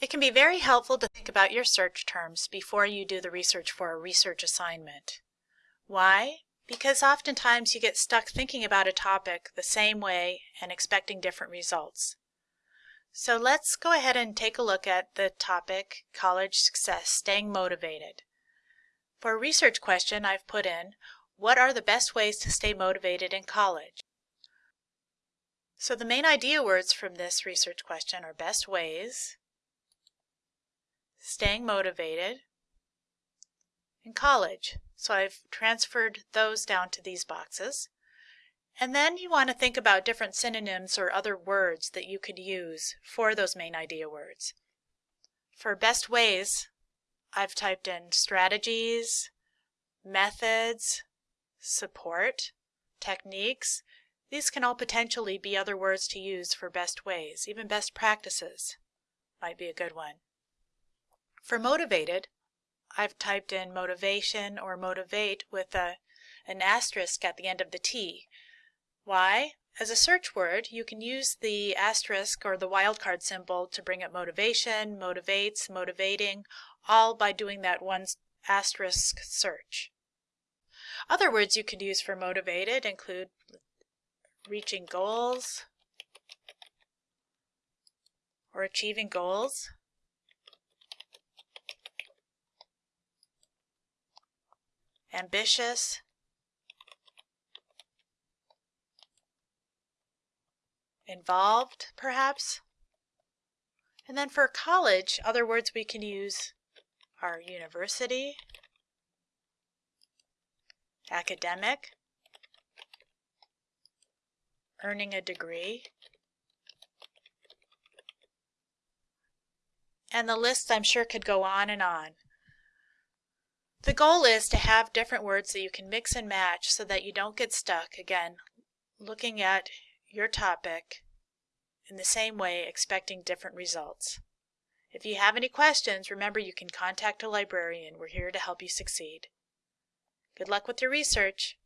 It can be very helpful to think about your search terms before you do the research for a research assignment. Why? Because oftentimes you get stuck thinking about a topic the same way and expecting different results. So let's go ahead and take a look at the topic College Success Staying Motivated. For a research question, I've put in What are the best ways to stay motivated in college? So the main idea words from this research question are best ways, staying motivated, and college. So I've transferred those down to these boxes. And then you want to think about different synonyms or other words that you could use for those main idea words. For best ways, I've typed in strategies, methods, support, techniques. These can all potentially be other words to use for best ways. Even best practices might be a good one. For motivated, I've typed in motivation or motivate with a, an asterisk at the end of the T. Why? As a search word, you can use the asterisk or the wildcard symbol to bring up motivation, motivates, motivating, all by doing that one asterisk search. Other words you could use for motivated include reaching goals or achieving goals. Ambitious, involved, perhaps. And then for college, other words we can use are university, academic, earning a degree, and the list I'm sure could go on and on. The goal is to have different words that you can mix and match so that you don't get stuck, again, looking at your topic in the same way, expecting different results. If you have any questions, remember you can contact a librarian. We're here to help you succeed. Good luck with your research.